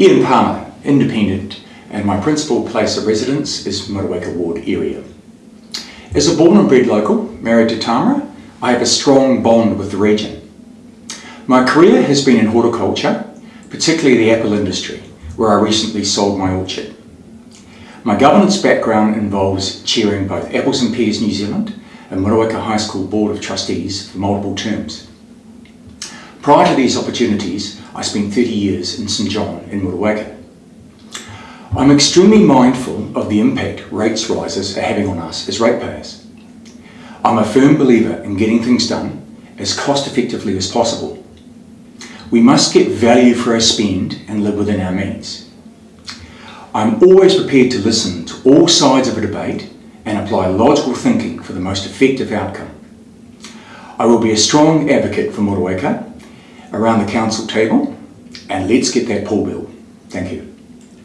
Ian Palmer, independent, and my principal place of residence is Motueka Ward area. As a born and bred local, married to Tamara, I have a strong bond with the region. My career has been in horticulture, particularly the apple industry, where I recently sold my orchard. My governance background involves chairing both Apples and Pears New Zealand and Motueka High School Board of Trustees for multiple terms. Prior to these opportunities, I spent 30 years in St John in Motueka. I'm extremely mindful of the impact rates rises are having on us as ratepayers. I'm a firm believer in getting things done as cost effectively as possible. We must get value for our spend and live within our means. I'm always prepared to listen to all sides of a debate and apply logical thinking for the most effective outcome. I will be a strong advocate for Motueka around the council table and let's get that pool bill. Thank you.